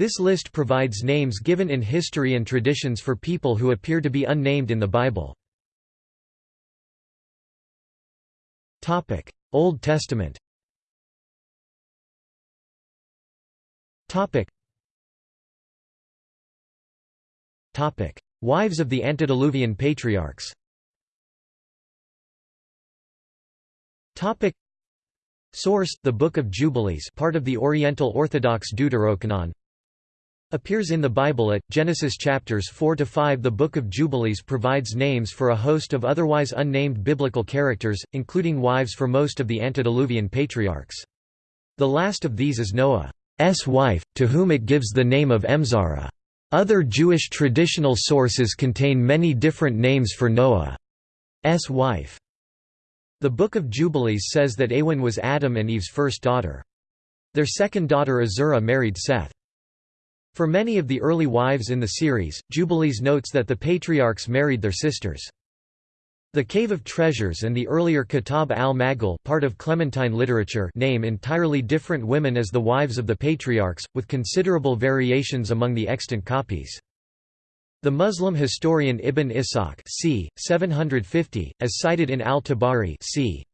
This list provides names given in history and traditions for people who appear to be unnamed in the Bible. Old Testament Wives of the antediluvian patriarchs Source: The Book of Jubilees, part of the Oriental Orthodox Deuterocanon. Appears in the Bible at Genesis chapters 4 to 5. The Book of Jubilees provides names for a host of otherwise unnamed biblical characters, including wives for most of the antediluvian patriarchs. The last of these is Noah's wife, to whom it gives the name of Emzara. Other Jewish traditional sources contain many different names for Noah's wife. The Book of Jubilees says that Awen was Adam and Eve's first daughter. Their second daughter Azura married Seth. For many of the early wives in the series, Jubilees notes that the patriarchs married their sisters. The Cave of Treasures and the earlier Kitab al-Maghal part of Clementine literature name entirely different women as the wives of the patriarchs, with considerable variations among the extant copies. The Muslim historian Ibn Ishaq c. 750, as cited in al-Tabari c.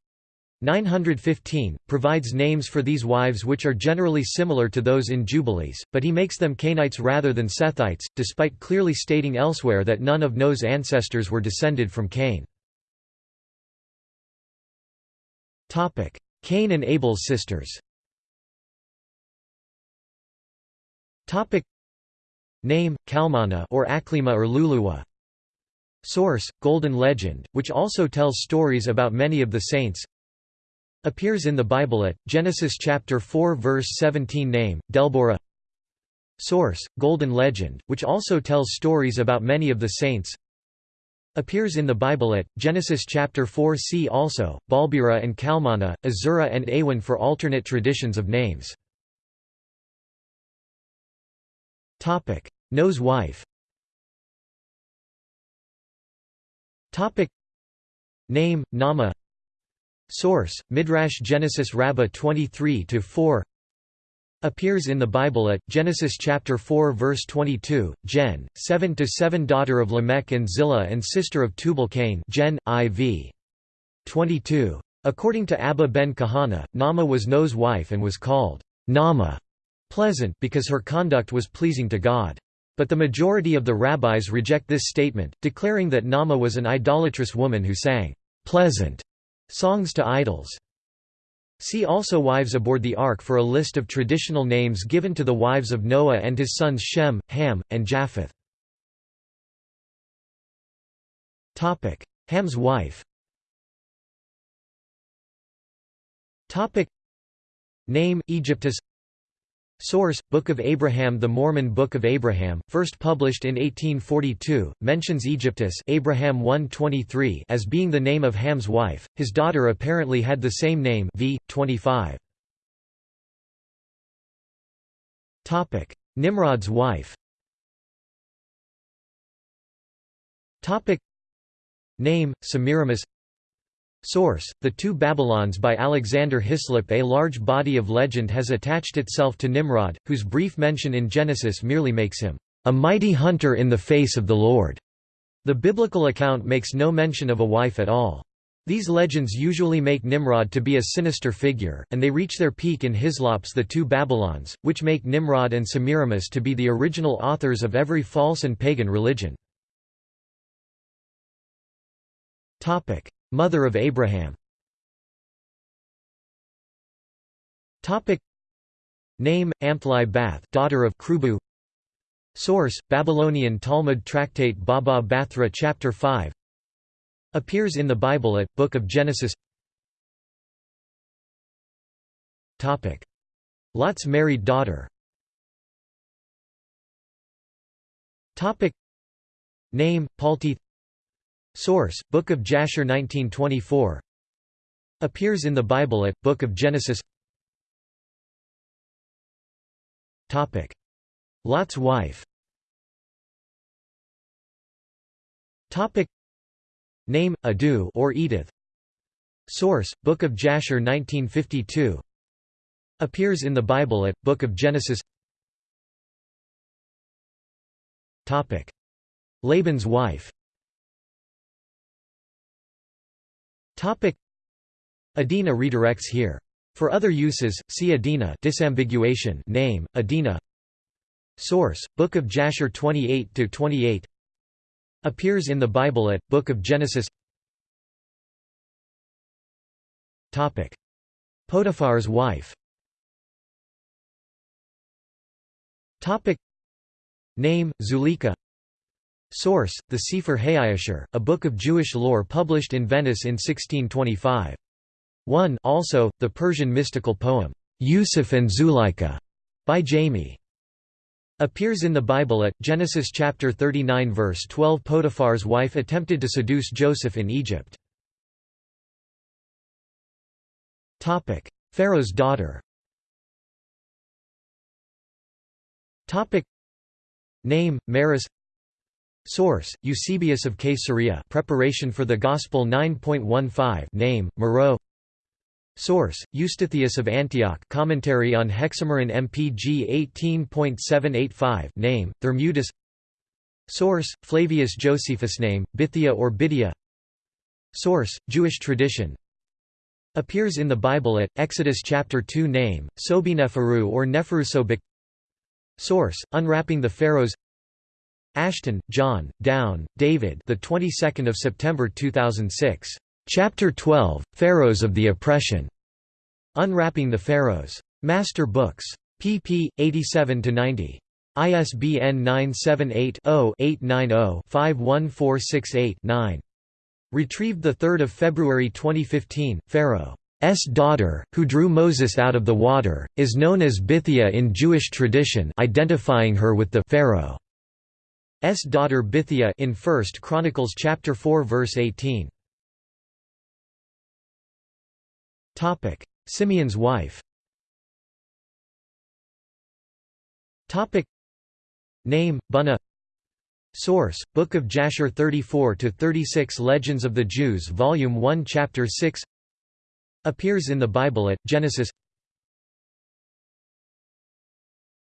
915, provides names for these wives which are generally similar to those in Jubilees, but he makes them Cainites rather than Sethites, despite clearly stating elsewhere that none of Noah's ancestors were descended from Cain. Cain and Abel's sisters Name, Kalmana or Aklima or Luluwa Source, Golden Legend, which also tells stories about many of the saints Appears in the Bible at, Genesis chapter 4 verse 17 Name, Delborah Source, Golden Legend, which also tells stories about many of the saints. Appears in the Bible at, Genesis chapter 4 See also, Balbira and Kalmana, Azura and Awen for alternate traditions of names. Topic. Noah's wife. Topic. Name, Nama Source: Midrash Genesis Rabbah 23-4 Appears in the Bible at Genesis chapter 4 verse 22, Gen. 7 to 7 daughter of Lamech and Zillah and sister of Tubal-Cain Gen. IV 22. According to Abba ben Kahana, Nama was Noah's wife and was called Nama pleasant because her conduct was pleasing to God. But the majority of the rabbis reject this statement, declaring that Nama was an idolatrous woman who sang pleasant Songs to idols. See also Wives aboard the Ark for a list of traditional names given to the wives of Noah and his sons Shem, Ham, and Japheth. Ham's wife. Name, Egyptus Source: Book of Abraham The Mormon Book of Abraham, first published in 1842, mentions Egyptus Abraham 1:23 as being the name of Ham's wife. His daughter apparently had the same name v. 25. Topic: Nimrod's wife. Topic: Name: Semiramis Source: The Two Babylons by Alexander Hislop A large body of legend has attached itself to Nimrod, whose brief mention in Genesis merely makes him, "...a mighty hunter in the face of the Lord." The biblical account makes no mention of a wife at all. These legends usually make Nimrod to be a sinister figure, and they reach their peak in Hislop's The Two Babylons, which make Nimrod and Semiramis to be the original authors of every false and pagan religion. Mother of Abraham. Name, Amtli Bath daughter of Krubu. Source, Babylonian Talmud tractate Baba Bathra chapter 5 Appears in the Bible at, Book of Genesis. Topic. Lot's married daughter. Topic. Name, Paltith Source: Book of Jasher 1924. Appears in the Bible at Book of Genesis. Topic: Lot's wife. Topic: Name: Adu or Edith. Source: Book of Jasher 1952. Appears in the Bible at Book of Genesis. Topic: Laban's wife Adina redirects here. For other uses, see Adina disambiguation name, Adina Source, Book of Jasher 28–28 Appears in the Bible at, Book of Genesis. Potiphar's wife. Name, Zuleika Source, the Sefer HaYashar, a book of Jewish lore published in Venice in 1625. 1 Also, the Persian mystical poem, Yusuf and Zuleika, by Jami Appears in the Bible at, Genesis chapter 39 verse 12 Potiphar's wife attempted to seduce Joseph in Egypt. Pharaoh's daughter Name, Maris Source, Eusebius of Caesarea Preparation for the Gospel 9.15 Name, Moreau. Source, Eustathius of Antioch Commentary on Hexameron MPG 18.785 Name, Thermutis Source, Flavius Josephus Name, Bithia or Bidia Source, Jewish tradition. Appears in the Bible at, Exodus chapter 2 Name, Sobineferu or Neferusobik Source, Unwrapping the Pharaohs Ashton, John, Down, David. The 22nd of September 2006. Chapter 12, Pharaohs of the Oppression. Unwrapping the Pharaohs. Master Books. pp. 87 to 90. ISBN 978 0 890 51468 9. Retrieved 3 February 2015. Pharaoh. S daughter, who drew Moses out of the water, is known as Bithia in Jewish tradition identifying her with the Pharaoh. S daughter Bithia in 1 Chronicles chapter 4 verse 18. Topic: Simeon's wife. Topic: Name: Bunna. Source: Book of Jasher 34 to 36 Legends of the Jews Volume 1 Chapter 6. Appears in the Bible at Genesis.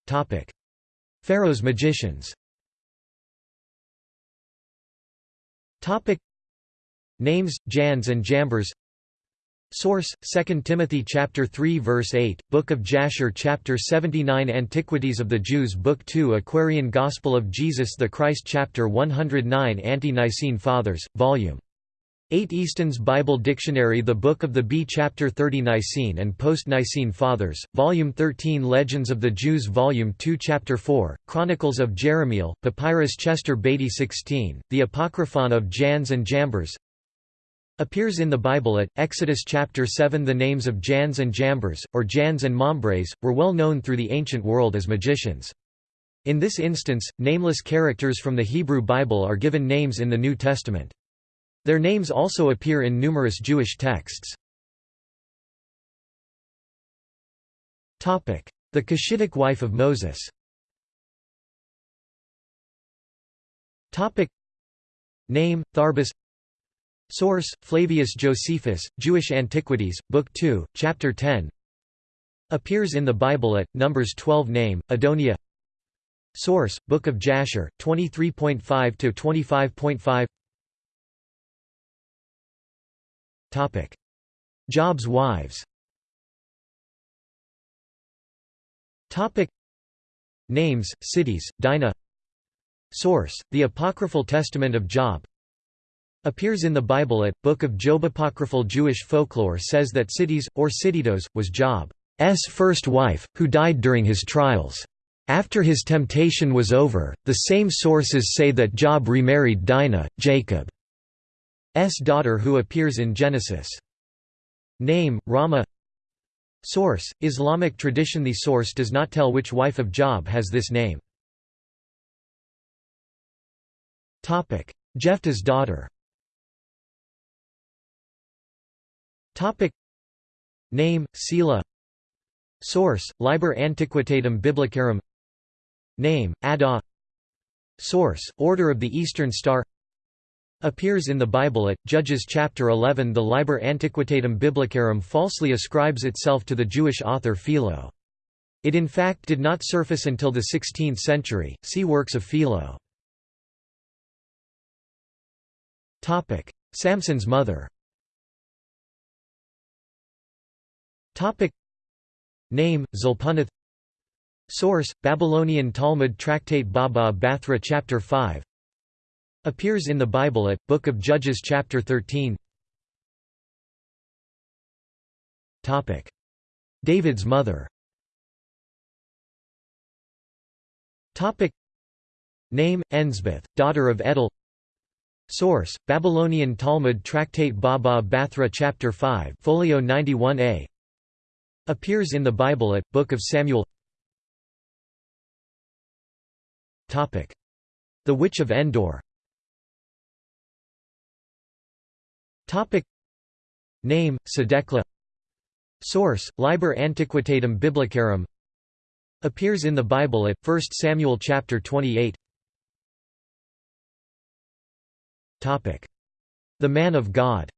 Topic: Pharaoh's magicians. Topic. Names, Jannes and Jambres Source: 2 Timothy chapter 3 verse 8, Book of Jasher chapter 79 Antiquities of the Jews Book 2 Aquarian Gospel of Jesus the Christ chapter 109 Ante-Nicene Fathers, Volume 8 Easton's Bible Dictionary The Book of the Bee Chapter 30 Nicene and Post-Nicene Fathers, Volume 13 Legends of the Jews Volume 2 Chapter 4, Chronicles of Jerahmeel, Papyrus Chester Beatty 16, The Apocryphon of Jannes and Jambres Appears in the Bible at, Exodus chapter 7 The names of Jannes and Jambres, or Jannes and Mambres, were well known through the ancient world as magicians. In this instance, nameless characters from the Hebrew Bible are given names in the New Testament. Their names also appear in numerous Jewish texts. The Cushitic wife of Moses. Name, Tharbus Source, Flavius Josephus, Jewish Antiquities, Book 2, Chapter 10 Appears in the Bible at, Numbers 12 Name, Adonia. Source, Book of Jasher, 23.5–25.5 Topic: Job's wives. Topic: Names, Sitis, Dinah. Source: The Apocryphal Testament of Job. Appears in the Bible at Book of Job. Apocryphal Jewish folklore says that Sitis, or Siditos, was Job's first wife, who died during his trials. After his temptation was over, the same sources say that Job remarried Dinah, Jacob. S. daughter who appears in Genesis. Name, Rama. Source, Islamic tradition. The source does not tell which wife of Job has this name. Jephthah's daughter. Name, Sela. Source, Liber Antiquitatum Biblicarum. Name, Adah Source, Order of the Eastern Star appears in the Bible at Judges chapter 11 the Liber Antiquitatum Biblicarum falsely ascribes itself to the Jewish author Philo. It in fact did not surface until the 16th century. See works of Philo. Topic: Samson's mother. Topic: Name: Zulpunath Source: Babylonian Talmud Tractate Baba Bathra Chapter 5 Appears in the Bible at Book of Judges Chapter 13. Topic: David's mother. Topic: Name: Ensbeth, daughter of Edel. Source: Babylonian Talmud Tractate Baba Bathra Chapter 5, Folio 91a. Appears in the Bible at Book of Samuel. Topic: The Witch of Endor. Topic: Name: Sedekla. Source: Liber Antiquitatum Biblicarum. Appears in the Bible at 1 Samuel chapter 28. Topic: The Man of God.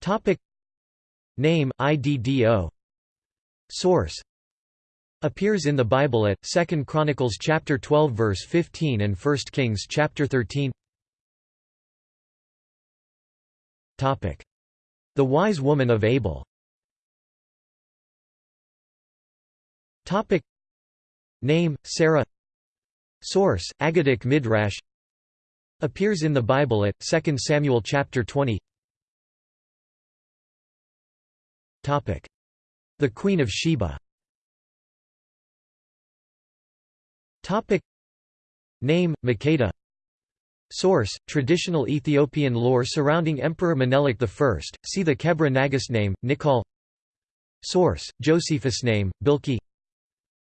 Topic: Name IDDO. Source: Appears in the Bible at 2 Chronicles chapter 12 verse 15 and 1 Kings chapter 13. Topic: The Wise Woman of Abel. Topic: Name Sarah. Source: Agadic Midrash. Appears in the Bible at 2 Samuel chapter 20 Topic: The Queen of Sheba. Topic: Name: Makeda Source: Traditional Ethiopian lore surrounding Emperor Menelik I. See the Kebra Nagast name, Nikal. Source: Josephus name, Bilki.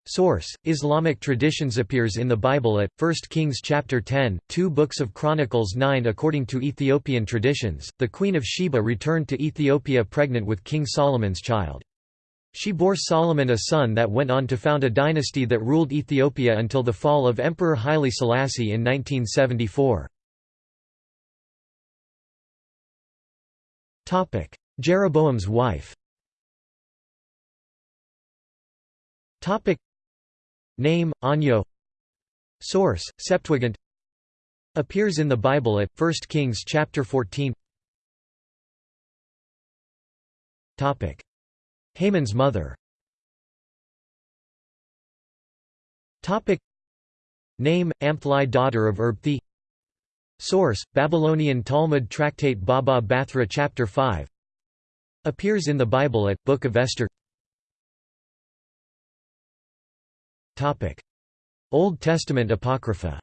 Source: Islamic traditions appears in the Bible at 1 Kings chapter 10, 2 books of Chronicles 9 according to Ethiopian traditions. The Queen of Sheba returned to Ethiopia pregnant with King Solomon's child. She bore Solomon a son that went on to found a dynasty that ruled Ethiopia until the fall of Emperor Haile Selassie in 1974. Topic: Jeroboam's wife. Topic: Name, Anyo Source, Septuagint. Appears in the Bible at 1 Kings chapter 14 Topic: Haman's mother. Topic: Name, Amthli daughter of Erbthi Source, Babylonian Talmud Tractate Baba Bathra chapter 5 Appears in the Bible at Book of Esther. Old Testament Apocrypha.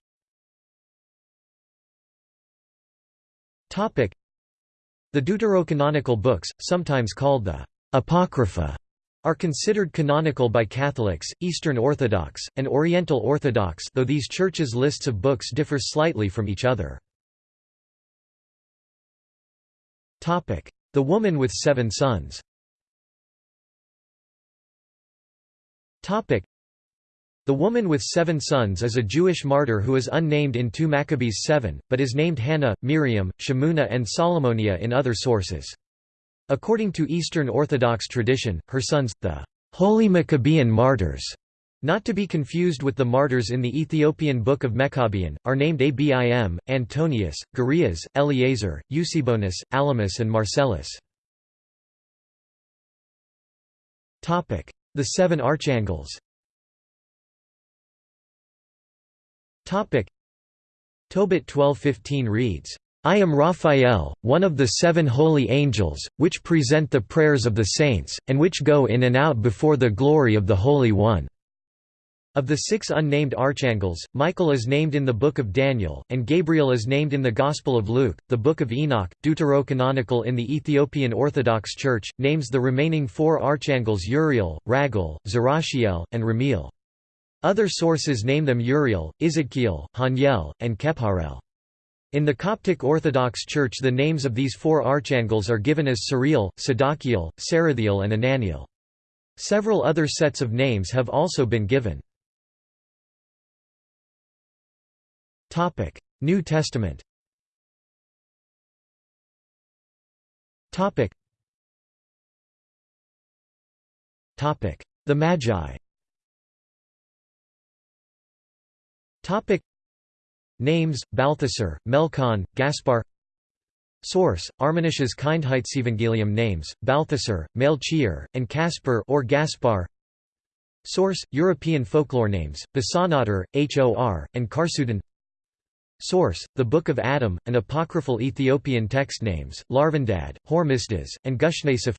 The deuterocanonical books, sometimes called the Apocrypha, are considered canonical by Catholics, Eastern Orthodox, and Oriental Orthodox though these churches' lists of books differ slightly from each other. The woman with seven sons. The woman with seven sons is a Jewish martyr who is unnamed in 2 Maccabees 7, but is named Hannah, Miriam, Shemuna and Solomonia in other sources. According to Eastern Orthodox tradition, her sons, the Holy Maccabean martyrs, not to be confused with the martyrs in the Ethiopian Book of Meqabyan, are named Abim, Antonius, Garias, Eleazar, Eusebius, Alamus and Marcellus. The Seven Archangels Tobit 12:15 reads, I am Raphael, one of the seven holy angels, which present the prayers of the saints, and which go in and out before the glory of the Holy One." Of the six unnamed archangels, Michael is named in the Book of Daniel, and Gabriel is named in the Gospel of Luke. The Book of Enoch, deuterocanonical in the Ethiopian Orthodox Church, names the remaining four archangels Uriel, Raguel, Zerashiel, and Ramiel. Other sources name them Uriel, Ezekiel, Haniel, and Kepharel. In the Coptic Orthodox Church the names of these four archangels are given as Sariel, Sadakiel, Sarathiel and Ananiel. Several other sets of names have also been given. New Testament. Topic: The Magi. Topic: Names, Balthasar, Melchior, Gaspar. Source: Arminius's Kindheitsevangelium names: Balthasar, Melchior, and Caspar or Gaspar. Source: European folklore names: Bosanater, Hor, and Karsudin. Source: The Book of Adam, and apocryphal Ethiopian text names: Larvandad, Hormisdas, and Gushnasif.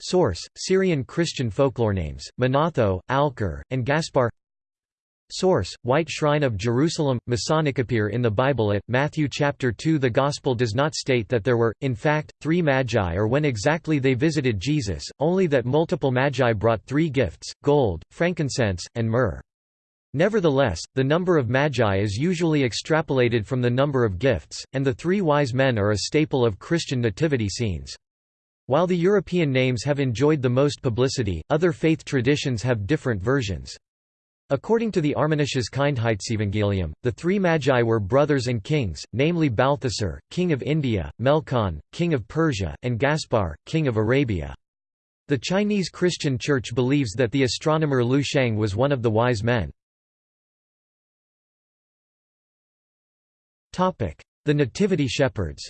Source: Syrian Christian folklore names: Manatho, Alker, and Gaspar. Source: White Shrine of Jerusalem Masonic appear in the Bible at Matthew chapter 2 The Gospel does not state that there were in fact 3 magi or when exactly they visited Jesus only that multiple magi brought 3 gifts gold frankincense and myrrh Nevertheless, the number of magi is usually extrapolated from the number of gifts, and the three wise men are a staple of Christian nativity scenes. While the European names have enjoyed the most publicity, other faith traditions have different versions. According to the Arminius's Kindheitsevangelium, the three magi were brothers and kings, namely Balthasar, king of India, Melkon, king of Persia, and Gaspar, king of Arabia. The Chinese Christian Church believes that the astronomer Lu Sheng was one of the wise men. The Nativity Shepherds.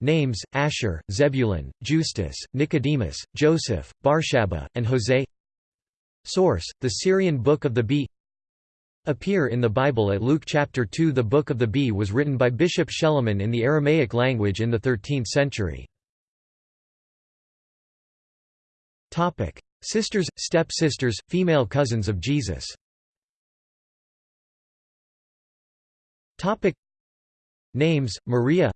Names, Asher, Zebulun, Justus, Nicodemus, Joseph, Barshaba, and Jose. Source, the Syrian Book of the Bee. Appear in the Bible at Luke chapter 2 The Book of the Bee was written by Bishop Schellemann in the Aramaic language in the 13th century. Sisters, step-sisters, female cousins of Jesus Names, Maria.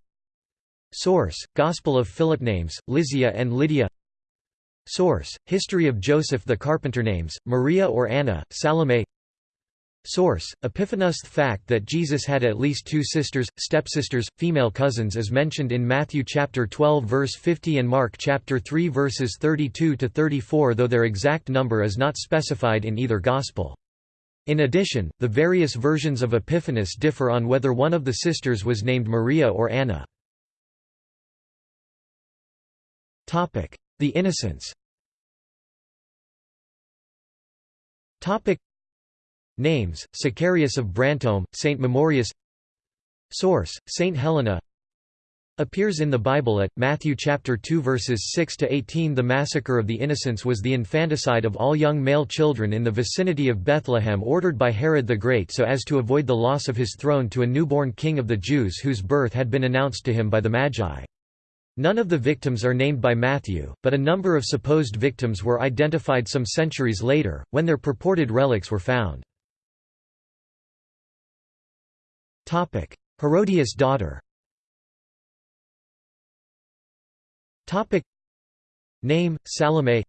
Source: Gospel of Philip names, Lysia and Lydia. Source: History of Joseph the Carpenter names, Maria or Anna, Salome. Source: Epiphanius The fact that Jesus had at least two sisters, stepsisters, female cousins is mentioned in Matthew chapter 12 verse 50 and Mark chapter 3 verses 32 to 34 though their exact number is not specified in either gospel. In addition, the various versions of Epiphanius differ on whether one of the sisters was named Maria or Anna. Topic: The Innocents. Topic: Names: Sicarius of Brantome, Saint Memorius. Source: Saint Helena. Appears in the Bible at Matthew chapter 2 verses 6 to 18. The massacre of the innocents was the infanticide of all young male children in the vicinity of Bethlehem ordered by Herod the Great so as to avoid the loss of his throne to a newborn king of the Jews whose birth had been announced to him by the Magi. None of the victims are named by Matthew, but a number of supposed victims were identified some centuries later, when their purported relics were found. Herodias' daughter Name, Salome.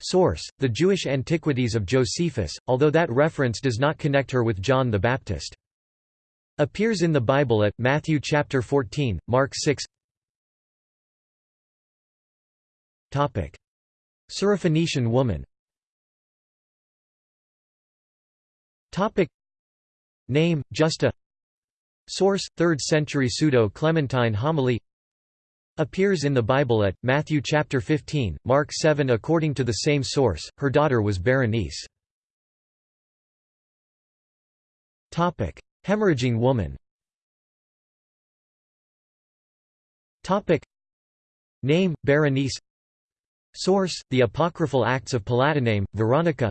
Source, the Jewish Antiquities of Josephus, although that reference does not connect her with John the Baptist. Appears in the Bible at Matthew chapter 14, Mark 6 Topic: Syrophoenician woman. Topic. Name, Justa. Source, 3rd century Pseudo-Clementine homily Appears in the Bible at, Matthew chapter 15, Mark 7 According to the same source, her daughter was Berenice. Topic: Hemorrhaging woman Topic: Name, Berenice Source: The Apocryphal Acts of Palatiname, Veronica.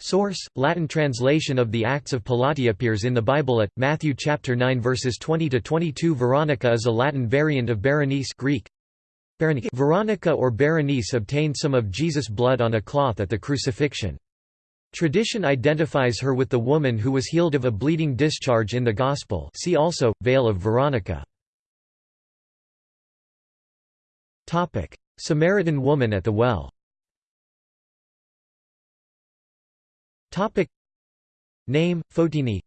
Source: Latin translation of the Acts of Pilate appears in the Bible at Matthew chapter 9 verses 20 to 22. Veronica is a Latin variant of Berenice Greek. Veronica or Berenice obtained some of Jesus' blood on a cloth at the crucifixion. Tradition identifies her with the woman who was healed of a bleeding discharge in the Gospel. See also Veil of Veronica. Topic: Samaritan woman at the well Name, Photini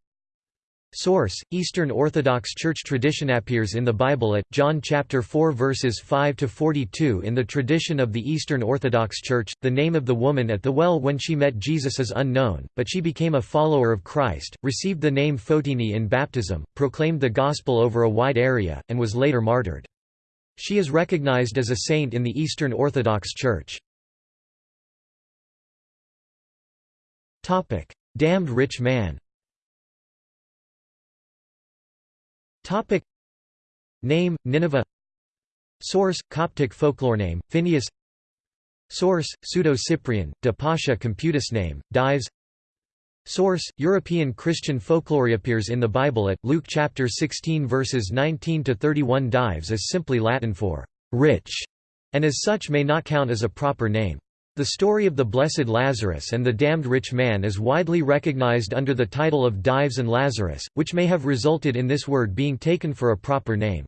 Source: Eastern Orthodox Church tradition appears in the Bible at John chapter 4 verses 5 to 42 in the tradition of the Eastern Orthodox Church the name of the woman at the well when she met Jesus is unknown but she became a follower of Christ received the name Photini in baptism proclaimed the gospel over a wide area and was later martyred. She is recognized as a saint in the Eastern Orthodox Church. Topic: Damned rich man. Topic: Name: Nineveh. Source: Coptic folklore name: Phineas. Source: Pseudo-Cyprian, de Pascha computus name: Dives. Source: European Christian folklore appears in the Bible at Luke chapter 16 verses 19 to 31. Dives is simply Latin for rich, and as such may not count as a proper name. The story of the Blessed Lazarus and the damned rich man is widely recognized under the title of Dives and Lazarus, which may have resulted in this word being taken for a proper name.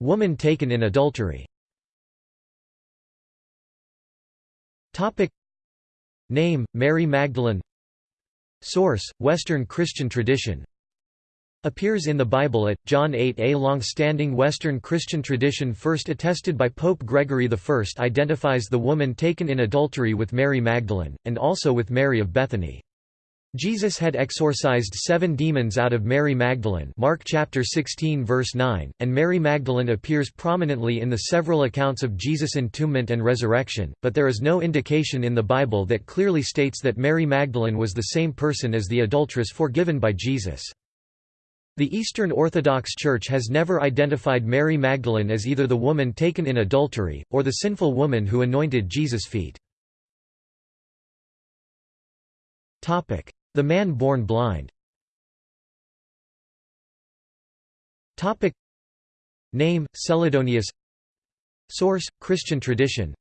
Woman taken in adultery. Name, Mary Magdalene. Source, Western Christian tradition Appears in the Bible at, John 8 A long-standing Western Christian tradition first attested by Pope Gregory I identifies the woman taken in adultery with Mary Magdalene, and also with Mary of Bethany. Jesus had exorcised seven demons out of Mary Magdalene Mark chapter 16 verse 9, and Mary Magdalene appears prominently in the several accounts of Jesus' entombment and resurrection, but there is no indication in the Bible that clearly states that Mary Magdalene was the same person as the adulteress forgiven by Jesus. The Eastern Orthodox Church has never identified Mary Magdalene as either the woman taken in adultery, or the sinful woman who anointed Jesus' feet. The man born blind. Name, Celadonius. Source, Christian tradition.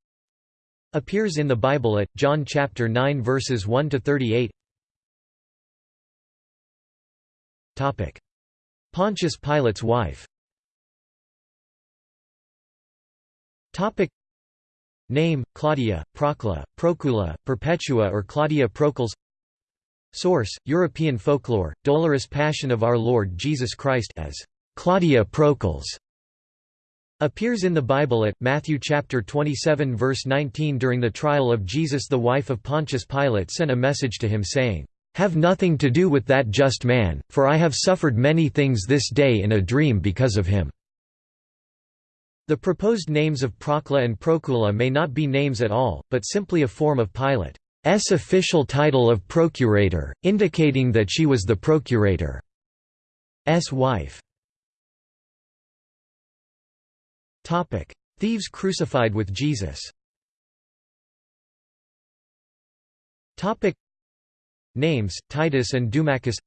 Appears in the Bible at, John chapter 9 verses 1–38 Pontius Pilate's wife. Name, Claudia, Procla, Procula, Perpetua or Claudia Procles. Source, European folklore, Dolorous Passion of Our Lord Jesus Christ as Claudia Procles appears in the Bible at Matthew chapter 27 verse 19 during the trial of Jesus the wife of Pontius Pilate sent a message to him saying have nothing to do with that just man, for I have suffered many things this day in a dream because of him." The proposed names of Procla and Procula may not be names at all, but simply a form of Pilate's official title of procurator, indicating that she was the procurator's wife. Thieves crucified with Jesus Names, Titus and Dumachus.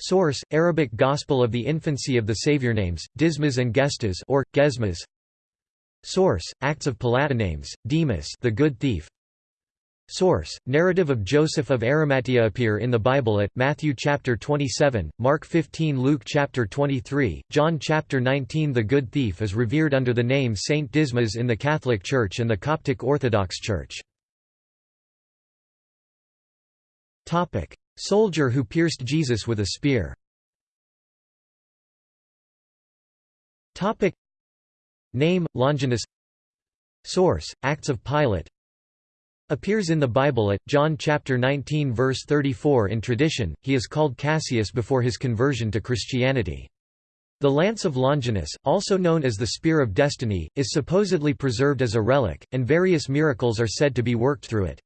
Source, Arabic Gospel of the Infancy of the Saviour Names, Dismas and Gestas or, Gesmas. Source, Acts of Names, Demas the Good Thief. Source, Narrative of Joseph of Arimathea appear in the Bible at, Matthew chapter 27, Mark 15 Luke chapter 23, John chapter 19 The Good Thief is revered under the name Saint Dismas in the Catholic Church and the Coptic Orthodox Church. Topic: Soldier who pierced Jesus with a spear. Topic: Name: Longinus. Source: Acts of Pilate. Appears in the Bible at John chapter 19 verse 34 in tradition. He is called Cassius before his conversion to Christianity. The lance of Longinus, also known as the Spear of Destiny, is supposedly preserved as a relic, and various miracles are said to be worked through it.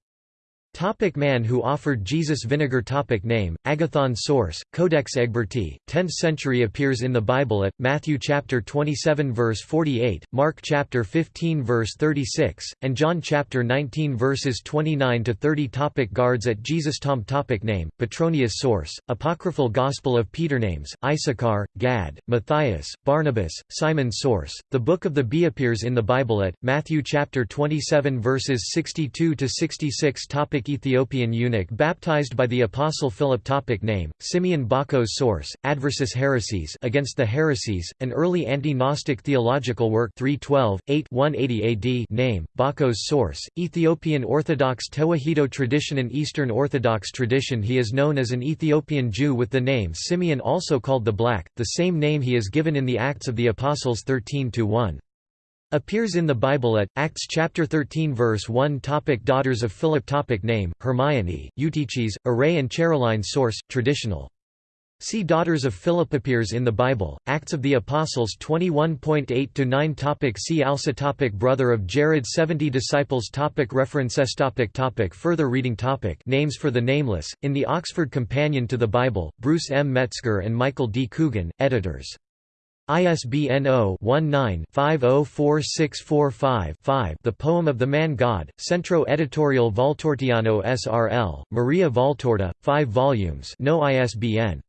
Topic man who offered Jesus vinegar Topic Name, Agathon Source, Codex Egberti, 10th century appears in the Bible at, Matthew chapter 27 verse 48, Mark chapter 15 verse 36, and John chapter 19 verses 29 to 30 Topic Guards at Jesus Tom Topic Name, Petronius Source, Apocryphal Gospel of Peter Names, Issachar, Gad, Matthias, Barnabas, Simon Source, The Book of the Bee appears in the Bible at, Matthew chapter 27 verses 62 to 66 Topic Ethiopian eunuch baptized by the Apostle Philip Topic Name, Simeon Bakos Source, Adversus Haereses Against the Heresies, an early anti-Gnostic theological work 312, 8 180 AD Name, Bakos Source, Ethiopian Orthodox Tewahedo tradition and Eastern Orthodox tradition He is known as an Ethiopian Jew with the name Simeon also called the Black, the same name he is given in the Acts of the Apostles 13-1. Appears in the Bible at, Acts chapter 13 verse 1 topic Daughters of Philip topic Name, Hermione, Eutyches, Array and Chereline Source, traditional See Daughters of Philip appears in the Bible, Acts of the Apostles 21.8-9 topic See also topic Brother of Jared 70 Disciples topic References topic topic Further reading topic Names for the Nameless, in the Oxford Companion to the Bible, Bruce M. Metzger and Michael D. Coogan, editors. ISBN 0-19-504645-5 The Poem of the Man God, Centro Editorial Valtortiano S.R.L., Maria Valtorta, 5 volumes no ISBN